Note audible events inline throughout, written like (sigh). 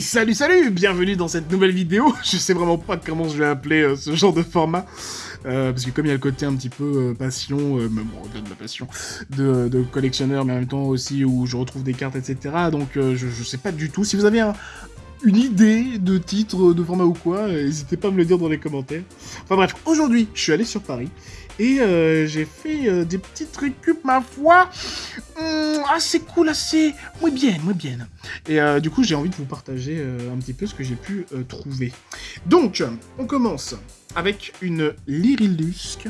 Salut salut Bienvenue dans cette nouvelle vidéo (laughs) Je sais vraiment pas comment je vais appeler euh, ce genre de format. Euh, parce que comme il y a le côté un petit peu euh, passion, même bon, de la passion, de, collectionneur, mais en même temps aussi où je retrouve des cartes, etc. Donc je, sais pas du tout. Si vous avez un, une idée de titre, de format ou quoi, n'hésitez pas à me le dire dans les commentaires. Enfin bref, aujourd'hui, je suis allé sur Paris et j'ai fait des petites récup, ma foi, hum, assez cool, assez... muy bien, muy bien. Et euh, du coup, j'ai envie de vous partager euh, un petit peu ce que j'ai pu euh, trouver. Donc, on commence avec une Lyrilusque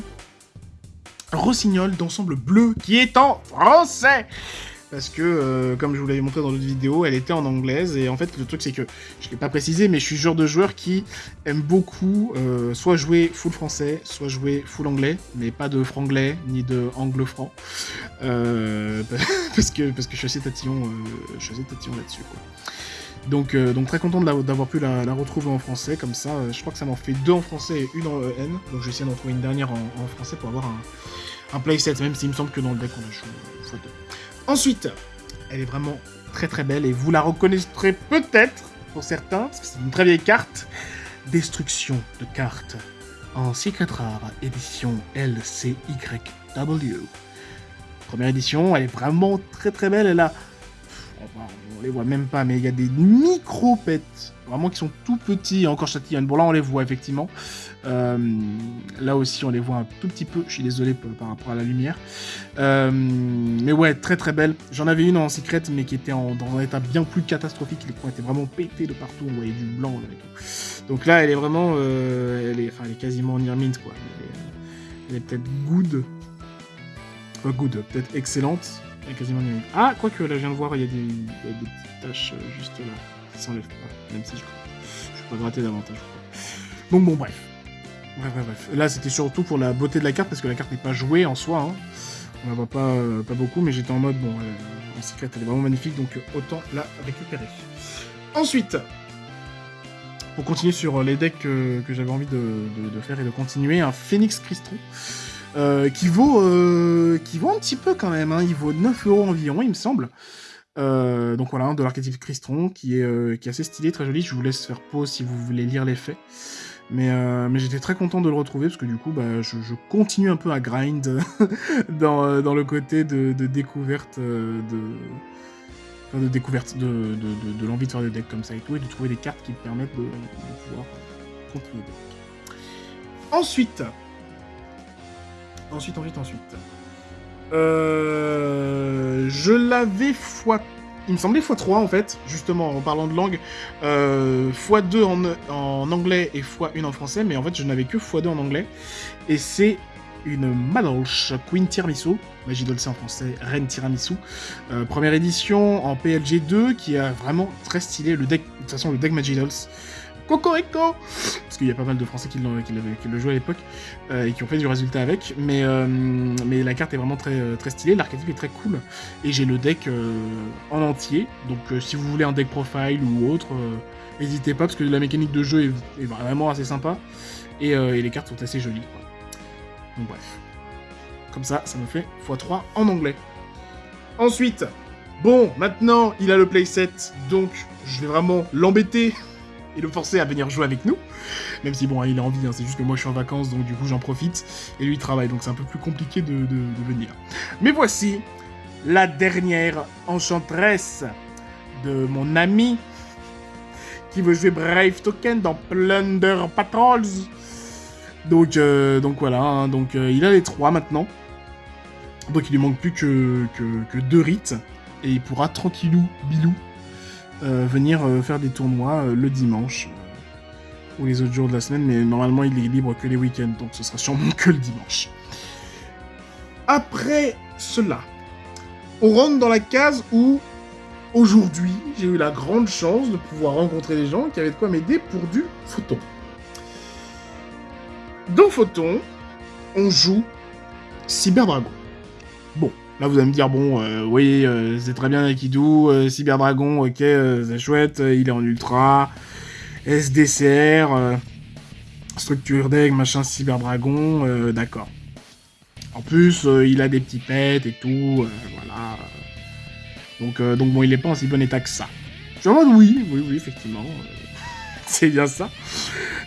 Rossignol d'ensemble bleu qui est en français parce que, euh, comme je vous l'avais montré dans d'autres vidéos, elle était en anglaise, et en fait, le truc, c'est que, je l'ai pas précisé, mais je suis genre de joueur qui aime beaucoup euh, soit jouer full français, soit jouer full anglais, mais pas de franglais, ni de anglo-franc, euh, (laughs) parce, que, parce que je suis assez tatillon, là-dessus. Donc, donc très content d'avoir pu la, retrouver en français, comme ça, je crois que ça m'en fait deux en français et une en EN, donc je vais essayer d'en trouver une dernière en, en, français pour avoir un, un playset, même s'il me semble que dans le deck on a joué x2. Ensuite, elle est vraiment très très belle et vous la reconnaîtrez peut-être pour certains, parce que c'est une très vieille carte. Destruction de cartes en Secret Rare, édition LCYW. Première édition, elle est vraiment très très belle, elle a... On les voit même pas, mais il y a des micro-pets, vraiment qui sont tout petits, encore châtillonnes. Bon là on les voit effectivement. Euh, là aussi, on les voit un tout petit peu. Je suis désolé par rapport à la lumière. Euh, mais ouais, très très belle. J'en avais une en secret, mais qui était dans un état bien plus catastrophique. Les coins étaient vraiment pétés de partout. On voyait du blanc. Là, et tout. Donc là, elle est vraiment... Euh, elle, est, enfin, elle est quasiment near mint, quoi. Elle est, peut-être good. Pas good, peut-être excellente. Elle est quasiment near mint. Ah, quoique, là, je viens de voir, il y a des, il y a des petites taches juste là. Qui s'enlèvent pas. Même si je crois. Je vais pas gratter davantage, Donc bon, bref. Bref, bref, bref. Là, c'était surtout pour la beauté de la carte, parce que la carte n'est pas jouée en soi. Hein. On la voit pas, euh, pas beaucoup, mais j'étais en mode, bon, euh, en secret, elle est vraiment magnifique, donc euh, autant la récupérer. Ensuite, pour continuer sur les decks que, j'avais envie de, de, de, faire et de continuer, un Phoenix Crystron, qui, vaut, qui vaut un petit peu quand même, hein. il vaut 9 euros environ, il me semble. donc voilà, de l'archétype Crystron, qui est, qui est assez stylé, très joli. Je vous laisse faire pause si vous voulez lire les faits. Mais, euh, mais j'étais très content de le retrouver parce que du coup, bah, je, continue un peu à grind (laughs) dans, euh, dans le côté de, de découverte euh, de, de découverte de, de, de, l'envie de faire des decks comme ça et tout, et de trouver des cartes qui me permettent de pouvoir continuer. Ensuite, ensuite, ensuite, ensuite, euh, je l'avais fois il me semblait x3 en fait, justement en parlant de langue, euh, x2 en, en, anglais et x1 en français, mais en fait je n'avais que x2 en anglais, et c'est une Madolch Queen Tiramisu, Magidol c'est en français, Reine Tiramisu, euh, première édition en PLG 2, qui est vraiment très stylé, le deck, de toute façon le deck Magidols, Cocorico Parce qu'il y a pas mal de Français qui, qui, qui le jouaient à l'époque euh, et qui ont fait du résultat avec. Mais, euh, la carte est vraiment très, très stylée, l'archétype est très cool. Et j'ai le deck euh, en entier. Donc euh, si vous voulez un deck profile ou autre, euh, n'hésitez pas parce que la mécanique de jeu est, vraiment assez sympa. Et, les cartes sont assez jolies. Donc bref. Comme ça, ça me fait x3 en anglais. Ensuite, bon, maintenant il a le playset, donc je vais vraiment l'embêter (laughs) et le forcer à venir jouer avec nous. Même si, bon, il a envie, hein, c'est juste que moi je suis en vacances, donc du coup j'en profite, et lui il travaille, donc c'est un peu plus compliqué de, venir. Mais voici la dernière enchanteresse de mon ami qui veut jouer Brave Token dans Plunder Patrols. Donc, euh, donc voilà, hein, donc euh, il a les trois maintenant. Donc il lui manque plus que, que, que deux rites, et il pourra tranquillou, bilou, venir euh, faire des tournois euh, le dimanche ou les autres jours de la semaine, mais normalement il est libre que les week-ends, donc ce sera sûrement (laughs) que le dimanche. Après cela, on rentre dans la case où aujourd'hui j'ai eu la grande chance de pouvoir rencontrer des gens qui avaient de quoi m'aider pour du photon. Dans Photon, on joue Cyber Dragon. Bon, Là, vous allez me dire, bon, euh, oui, euh, c'est très bien Aikido, euh, Cyber Dragon, ok, euh, c'est chouette, il est en ultra, SDCR, structure deck, machin, Cyber Dragon, d'accord. En plus, il a des petits pets et tout, voilà. Donc, donc bon, il est pas en si bon état que ça. suis en mode oui, oui, oui, effectivement. (laughs) c'est bien ça.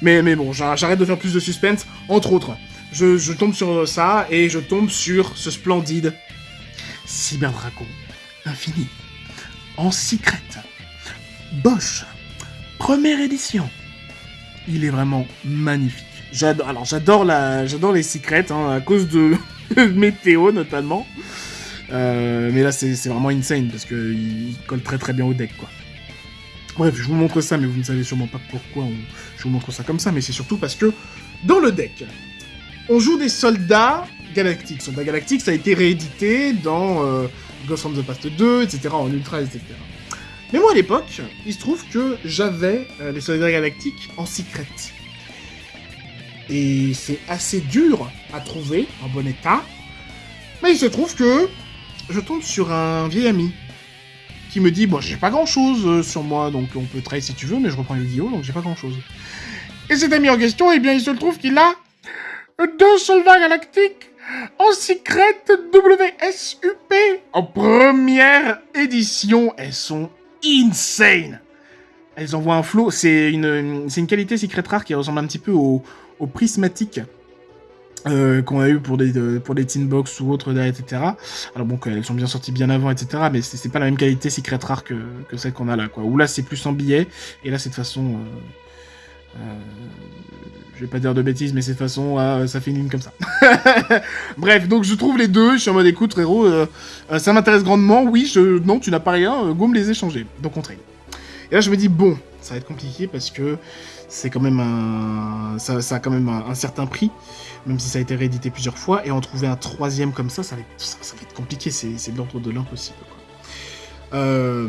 Mais, mais bon, j'arrête de faire plus de suspense. Entre autres, je, je, tombe sur ça et je tombe sur ce splendide Cyberdragon Infini en secret. Bosch, première édition. Il est vraiment magnifique. J'adore, alors j'adore la, j'adore les secrets hein, à cause de (laughs) météo notamment. Euh, mais là c'est vraiment insane parce que il colle très très bien au deck quoi. Bref, je vous montre ça, mais vous ne savez sûrement pas pourquoi je vous montre ça comme ça, mais c'est surtout parce que dans le deck, on joue des soldats galactiques. Soldats galactiques, ça a été réédité dans euh, Ghost from the Past 2, etc., en Ultra, etc. Mais moi, à l'époque, il se trouve que j'avais euh, les soldats galactiques en secret. Et c'est assez dur à trouver, en bon état. Mais il se trouve que je tombe sur un vieil ami qui me dit, bon, j'ai pas grand chose euh, sur moi, donc on peut trade si tu veux, mais je reprends les vidéos, donc j'ai pas grand chose. Et cet ami en question, eh bien, il se trouve qu'il a deux soldats galactiques en secret WSUP en première édition. Elles sont insane. Elles envoient un flow. C'est une, une qualité secret rare qui ressemble un petit peu au, au prismatique. Euh, qu'on a eu pour des, pour des Box ou autres, etc. Alors bon, elles sont bien sorties bien avant, etc. Mais c'est pas la même qualité secret rare que, celle qu'on a là, quoi. Là, c'est plus en billet, et là, c'est de façon... Euh, euh, je vais pas dire de bêtises, mais c'est façon, ah, ça fait une ligne comme ça. (laughs) Bref, donc je trouve les deux, je suis en mode écoute, frérot, euh, euh, ça m'intéresse grandement, oui, je... non, tu n'as pas rien, euh, go me les échanger. Donc on trade. Et là, je me dis, bon, ça va être compliqué parce que c'est quand même un... Ça, a quand même un, certain prix, même si ça a été réédité plusieurs fois, et en trouver un troisième comme ça, ça va être, compliqué, c'est de l'ordre de l'impossible, Euh,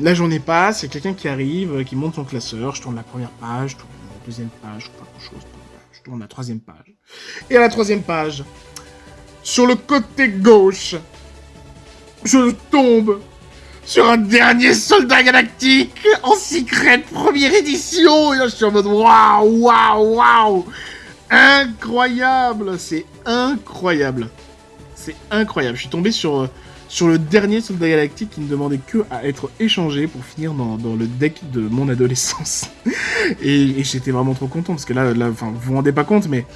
la journée passe, il y a quelqu'un qui arrive, qui monte son classeur, je tourne la première page, la deuxième page, pas grand chose, je tourne la troisième page. Et à la troisième page, sur le côté gauche, je tombe sur un dernier soldat galactique en secret première édition. Et là, je suis en mode waouh, waouh, waouh. Incroyable, c'est incroyable. C'est incroyable. Je suis tombé sur, euh, sur le dernier soldat galactique qui ne demandait que à être échangé pour finir dans, le deck de mon adolescence. (laughs) et, j'étais vraiment trop content parce que là, là vous vous rendez pas compte, mais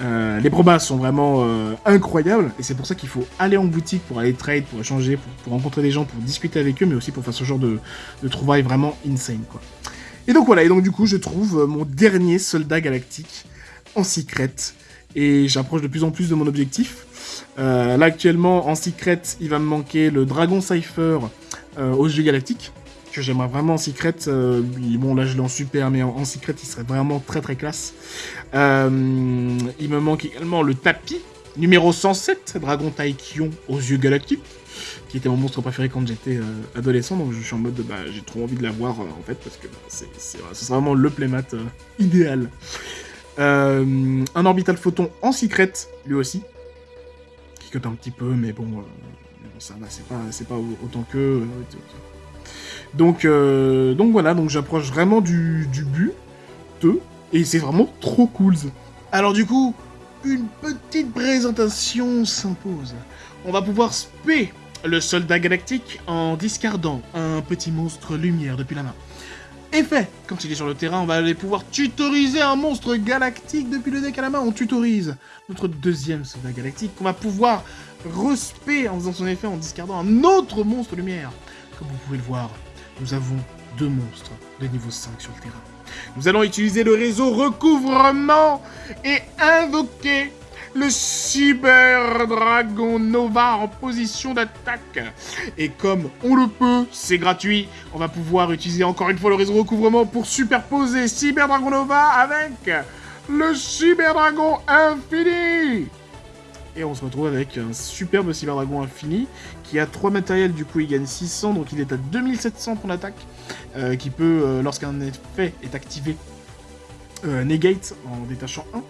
euh, les probas sont vraiment euh, incroyables et c'est pour ça qu'il faut aller en boutique pour aller trade, pour échanger, pour, rencontrer des gens, pour discuter avec eux, mais aussi pour faire ce genre de, de trouvailles vraiment insane quoi. Et donc voilà, et donc du coup je trouve euh, mon dernier soldat galactique en secret et j'approche de plus en plus de mon objectif. Là actuellement en secret il va me manquer le Dragon Cypher aux jeux galactiques que j'aimerais vraiment en secret. Euh, bon, là, je l'ai en super, mais en, secret, il serait vraiment très très classe. Euh, il me manque également le tapis, numéro 107, Dragon Taikion aux yeux galactiques, qui était mon monstre préféré quand j'étais euh, adolescent, donc je suis en mode, bah, j'ai trop envie de l'avoir, en fait, parce que bah, c'est, vraiment le playmat idéal. un orbital photon en secret, lui aussi, un petit peu, mais bon, ça va, c'est pas, autant que... Donc, euh, donc voilà, donc j'approche vraiment du, du but, et c'est vraiment trop cool. Alors du coup, une petite présentation s'impose. On va pouvoir spé le soldat galactique en discardant un petit monstre lumière depuis la main. Effet, quand il est sur le terrain, on va aller pouvoir tutoriser un monstre galactique depuis le deck à la main. On tutorise notre deuxième soldat galactique qu'on va pouvoir respect en faisant son effet en discardant un autre monstre lumière. Comme vous pouvez le voir, nous avons deux monstres de niveau 5 sur le terrain. Nous allons utiliser le réseau recouvrement et invoquer le Cyber Dragon Nova en position d'attaque. Et comme on le peut, c'est gratuit, on va pouvoir utiliser encore une fois le réseau recouvrement pour superposer Cyber Dragon Nova avec le Cyber Dragon Infini et on se retrouve avec un superbe Cyberdragon infini qui a 3 matériels, du coup il gagne 600, donc il est à 2700 pour l'attaque, euh, qui peut, euh, lorsqu'un effet est activé, euh, negate en détachant 1,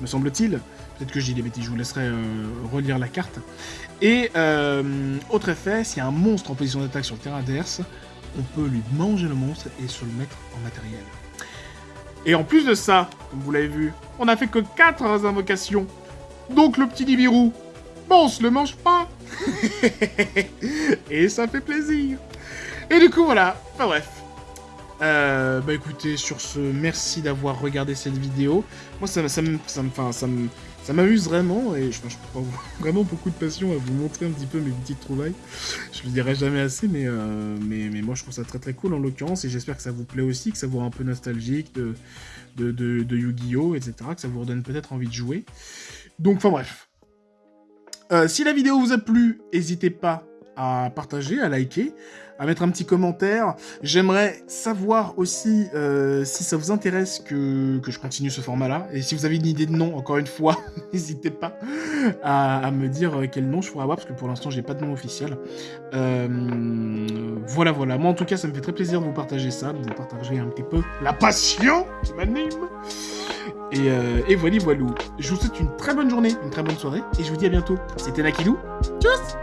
me semble-t-il. Peut-être que je dis des bêtises, je vous laisserai relire la carte. Et autre effet, s'il y a un monstre en position d'attaque sur le terrain adverse, on peut lui manger le monstre et se le mettre en matériel. Et en plus de ça, comme vous l'avez vu, on n'a fait que 4 invocations donc le petit Nibiru, bon, on se le mange pas. (laughs) Et ça fait plaisir. Et du coup, voilà. Enfin bref. Euh, bah écoutez, sur ce, merci d'avoir regardé cette vidéo. Moi, ça, ça, me, ça, ça, me, ça m'amuse vraiment, et je, prends (laughs) vraiment beaucoup de passion à vous montrer un petit peu mes petites trouvailles. Je vous dirai jamais assez, mais, euh, mais, mais, moi je trouve ça très très cool en l'occurrence, et j'espère que ça vous plaît aussi, que ça vous rend un peu nostalgique de, de, de, de Yu-Gi-Oh!, etc., que ça vous redonne peut-être envie de jouer. Donc, enfin bref. Euh, si la vidéo vous a plu, n'hésitez pas à partager, à liker, à mettre un petit commentaire. J'aimerais savoir aussi euh, si ça vous intéresse que, que je continue ce format-là. Et si vous avez une idée de nom, encore une fois, (laughs) n'hésitez pas à, me dire euh, quel nom je pourrais avoir, parce que pour l'instant, j'ai pas de nom officiel. Euh, voilà, voilà. Moi, en tout cas, ça me fait très plaisir de vous partager ça, de vous partager un petit peu la passion qui m'anime. Et, euh, et voilà, voilà. Je vous souhaite une très bonne journée, une très bonne soirée, et je vous dis à bientôt. C'était Nakidou. Tchuss